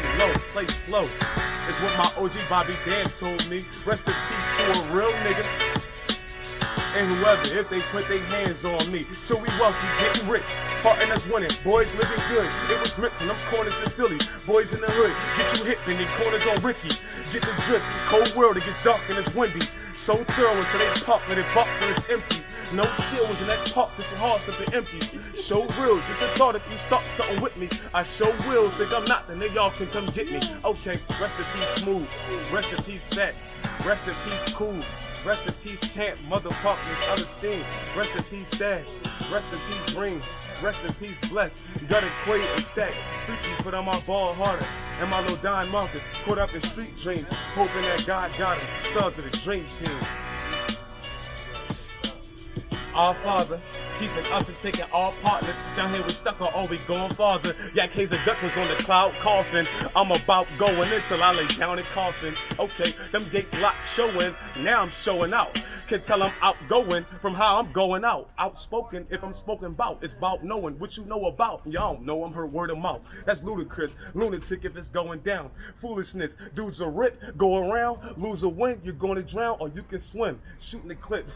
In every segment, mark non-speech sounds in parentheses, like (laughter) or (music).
lay low, play slow. It's what my OG Bobby Dance told me. Rest in peace to a real nigga and whoever if they put their hands on me. So we wealthy, getting rich, partner that's winning, boys living good. It was meant from them corners in Philly, boys in the hood. Get you hit in the corners on Ricky. Get the drip, cold world, it gets dark and it's windy. So thorough until they pop and it box and it's empty. No chills in that park, this your heart stuff the empties. Show real, just a thought if you start something with me. I show will, think I'm not, then they y'all can come get me. Okay, rest in peace, smooth. Rest in peace, facts. Rest in peace, cool. Rest in peace, champ, motherfuckers, understand. Rest in peace, dad. Rest in peace, ring. Rest in peace, bless. Got it Quay and stacks. Freaky put on my ball harder. And my little Don Marcus caught up in street dreams, hoping that God got him. Stars of the dream team. Our Father, keeping us and taking all partners. Down here we stuck on we going farther. Yak Hazer Dutch was on the cloud coffin. I'm about going until I lay down in coffins. Okay, them gates locked showing. Now I'm showing out. Can tell I'm outgoing from how I'm going out. Outspoken if I'm spoken about. It's about knowing what you know about. Y'all know I'm her word of mouth. That's ludicrous. Lunatic if it's going down. Foolishness. Dudes are rip, go around, lose a win, you're going to drown, or you can swim. Shooting the clip.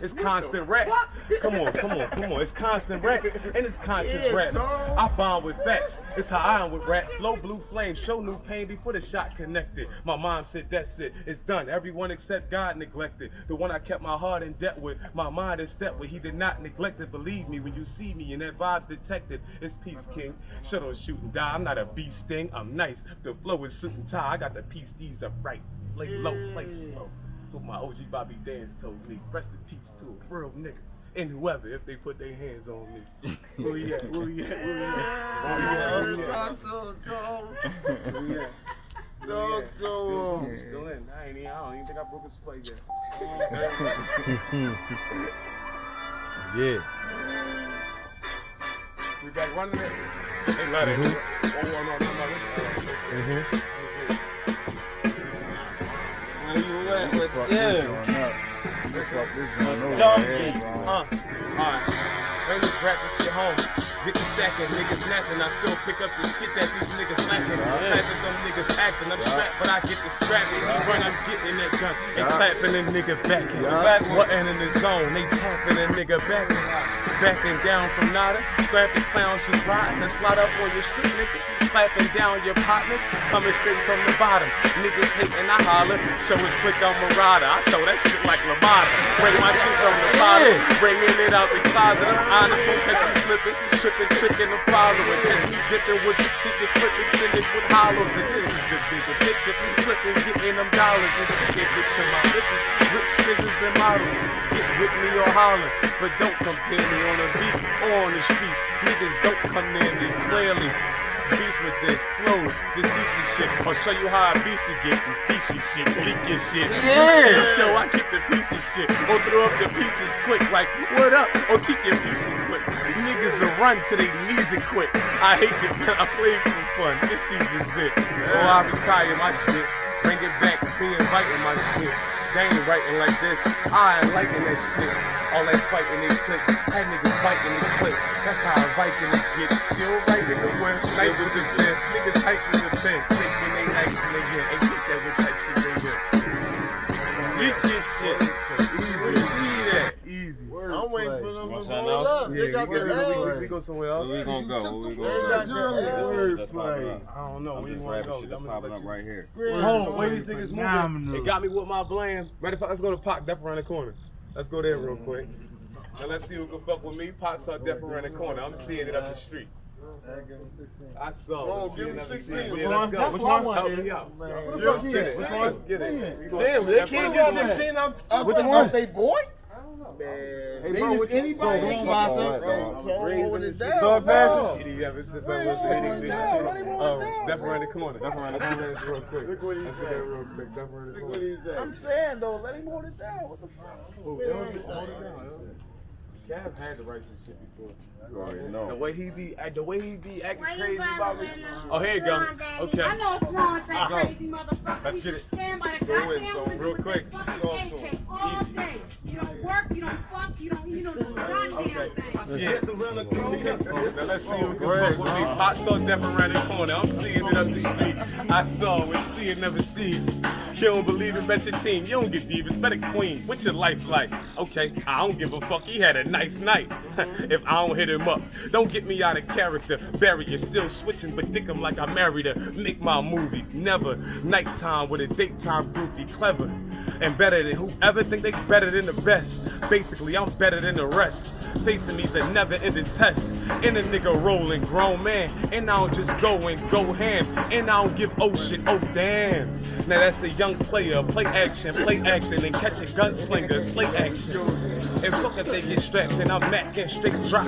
It's constant rats. Come on, come on, come on. It's constant rats and it's conscious Yeah, rap. I bond with facts. It's how I am with rap. Flow blue flame, show new pain before the shot connected. My mom said that's it. It's done. Everyone except God neglected. The one I kept my heart in debt with. My mind in step with. He did not neglect it. Believe me when you see me and that vibe detected. It's peace, king. Shut on shoot and die. I'm not a beast sting. I'm nice. The flow is suit and tie. I got the peace D's up right. Lay low, play slow. That's what my OG Bobby Dance told me. Rest in peace to a real nigga. And whoever, if they put their hands on me. (laughs) Where he at? Where he at? Where he at? Where he at? Where he at? Talk to him, Tom. Where he at? Talk to Still, him. still in. I ain't even, I don't even think I broke a split yet. (laughs) Yeah. we back running it. They love it. Oh, oh, no, come on. Mm-hmm. You at with? Johnson. Johnson. Uh, alright. Bring this rapping shit home. Get the stacking, niggas napping. I still pick up the shit that these niggas lacking. Clapping them niggas acting. I'm strapped, but I get the scrapping. He run, I'm getting that gun. And clapping the nigga backing. Back button in the zone. They tapping a nigga backing. Backing down from nada. Scrapping clowns just riding and slide up on your street, nigga. Clapping down your partners. Coming straight from the bottom. Niggas hating, I holler. Show us quick, I'm a rider. I throw that shit like Lamada. Bring my shit from the bottom. Bringing it out the closet. I'm honest, won't catch me slipping. Tripping, tricking, and following. Catch me dipping with the shit that clip extended with hollows. And this is the bigger picture. Flipping, getting them dollars and sticking it to my missus. Rich niggas and models. Get with me or holler. But don't compare me on a beat or on the streets. Niggas don't come near me clearly. Beast with this, flows, this easy shit. I'll show you how I beastie gets some peachy shit, leak your shit. Yeah. Show I keep the pieces shit. Or throw up the pieces quick, like, what up? Or keep your pieces quick. Niggas will run to their knees and quit. I hate the I play for fun. This season's it. Or I retire my shit. Bring it back, be inviting my shit. Ain't writing like this. I liking that shit. All that fighting they click. That niggas biting the clip. That's how a Viking gets. Still writing the word. Nice with the pen. Niggas hyping the pen. Thinking they nice in the year. Ain't get that with type shit they get. Leak this shit. Yeah, got we, the go, we, we go somewhere else. Where we gonna go? Where we They gonna go? Johnny. This is- that's popping up. I don't know. I'm Where you want to go? shit that's I'm popping up right here. Home, way these niggas moving. Phenomenal. It got me with my bland. Ready for let's go to Pac Def around the corner. Let's go there real quick. And let's see who can fuck with me. Pac's our Def around the corner. I'm seeing it up the street. I saw. Oh, give see me it up the 16. Which Yeah, one? let's go. That's Which what one? Help me out. Man. Let's You're get it. 16. Let's get it. Damn, they can't what get I'm saying. 16 up, up Which Which one? they boy? Hey, bro, just what you- anybody so can who get boss it. us? So- so Raising hold the it seat. down. Thug No. passion? Kitty ever since I Wait, was hold a it big down. bitch. Let him hold Oh, it down. Def around the corner. Def around the corner. Real quick. Look what he Let's said. get that real quick. Def around the Look corner. what he said. I'm saying though, let him hold it down. What the fuck? Oh, that hold it down. Cav had to write some shit before. You already The know. way he be, the way he be acting Why crazy about me. Oh, here you go. On, Okay. I know what's wrong with that Uh-huh. crazy motherfucker. Let's get it. Stand by the Go in, goddamn so real quick. this fucking Go AK soon. all Easy. day. You don't work, you don't fuck, you don't, you don't do goddamn thing. Yeah. Now let's see who can fuck with me. Hot saw death around the corner. I'm seeing it up the street. I saw it, see it, never see it. You don't believe it, bet your team. You don't get deep, it's better queen. What's your life like? Okay, I don't give a fuck. He had a nice night. (laughs) if I don't hit him up, don't get me out of character. Barry is still switching, but dick him like I married her. Make my movie. Never. Nighttime with a daytime groupie. Clever and better than whoever think they better than the best. Basically, I'm better than the rest. Facing me's a never ending test. And a nigga rolling, grown man. And I don't just go and go ham. And I don't give oh shit, oh damn. Now that's a young player, play action, play acting, and catch a gunslinger, slay action. And fuck if they get strapped, and I'm Mac and straight drop.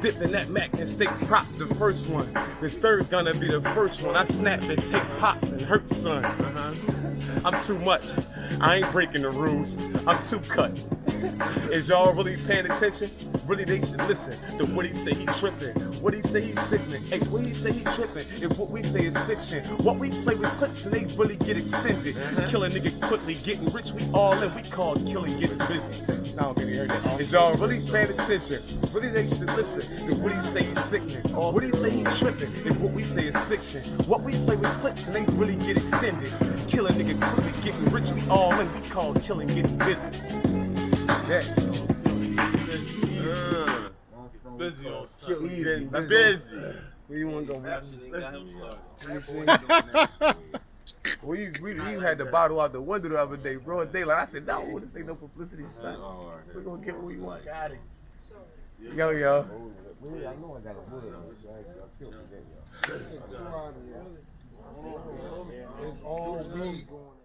Dipping that Mac and stick prop, the first one. The third gonna be the first one. I snap and take pops and hurt sons. Uh-huh. I'm too much. I ain't breaking the rules. I'm too cut. Is y'all really paying attention? Really, they should listen to what he say he tripping. What he say he sickening. Hey, what he say he tripping. If what we say is fiction, what we play with clips and they really get extended. Uh-huh. Kill a nigga quickly, getting rich, we all in. We call killing getting busy. Now I'm heard that. Is y'all really paying attention? Really, they should listen to what he say he's sickening. What he say he tripping. If what we say is fiction, what we play with clips and they really get extended. Kill a nigga quickly, getting rich, we all in. We call killing getting busy. Yeah. Busy on. Easy, That's busy. Where you want to go, man? We, we, we had the bottle out the window the other day, bro. Daylight. I said, no, this ain't no publicity stunt. We're gonna get what we want. Got it. Yo, yo. It's all weed going